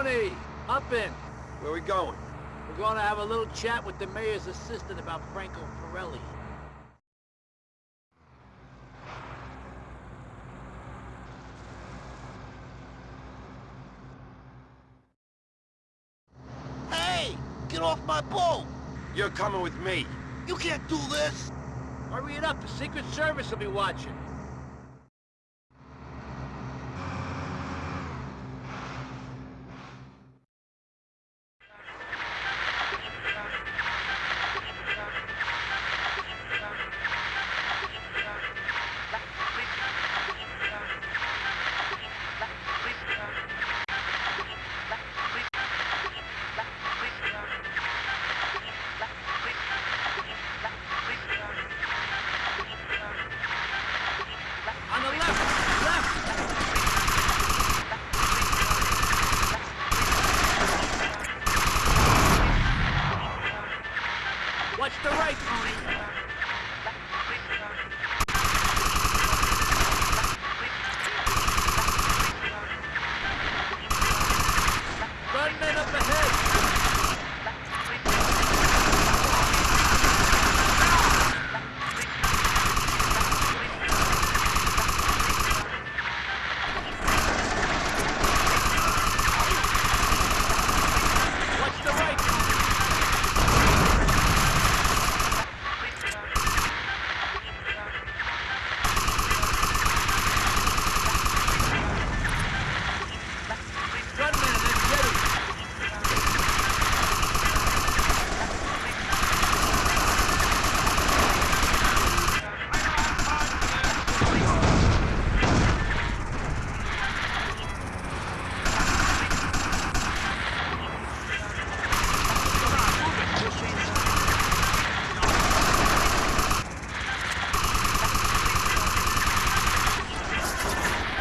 Hop in. Where we going? We're going to have a little chat with the mayor's assistant about Franco Forelli. Hey! Get off my boat! You're coming with me. You can't do this! Hurry it up, the Secret Service will be watching. Watch the right, oh, Toni! Gunmen up ahead! Watch the right, Toni! Gunmen, they're ready!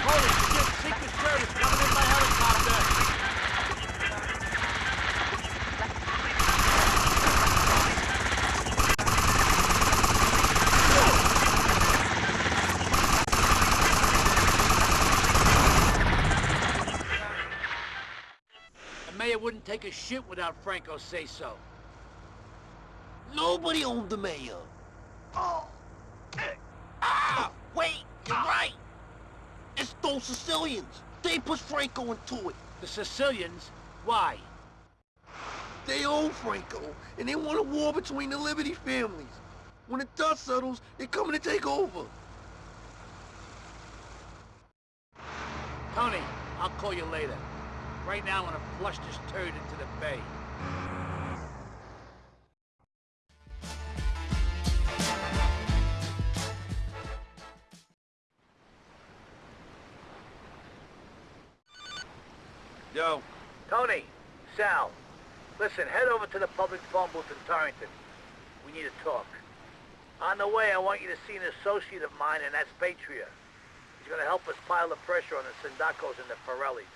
Holy shit, Secret Service coming in by helicopter! Mayor wouldn't take a shit without Franco say so. Nobody owned the mayor. Oh. Eh. Ah! Wait! You're right! It's those Sicilians! They pushed Franco into it! The Sicilians? Why? They own Franco, and they want a war between the Liberty families. When the dust settles, they're coming to take over. Toni, I'll call you later. Right now, I'm gonna flush this turd into the bay. Yo, Toni, Sal, listen, head over to the public phone booth in Torrington. We need to talk. On the way, I want you to see an associate of mine, and that's Patria. He's gonna help us pile the pressure on the Sindaccos and the Forellis.